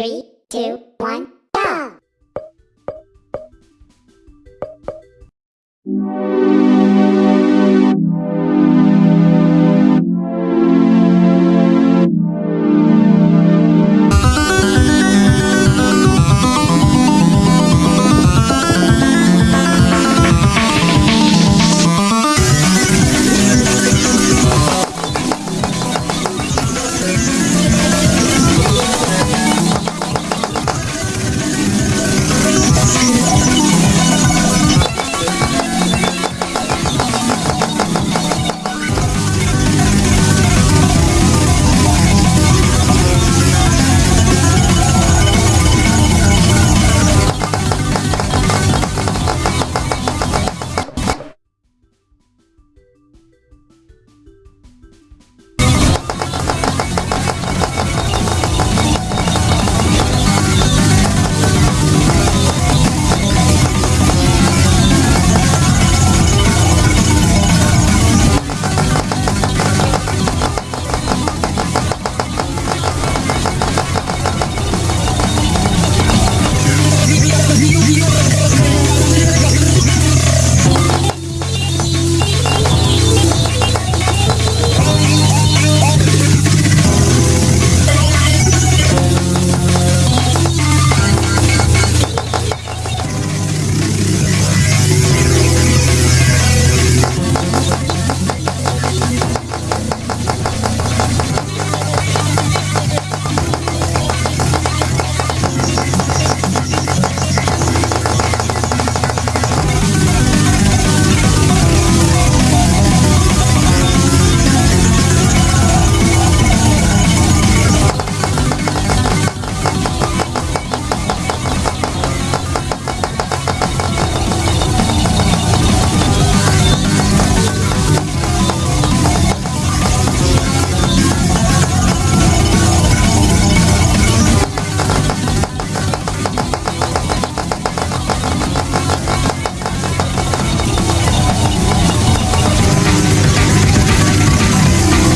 Three, two.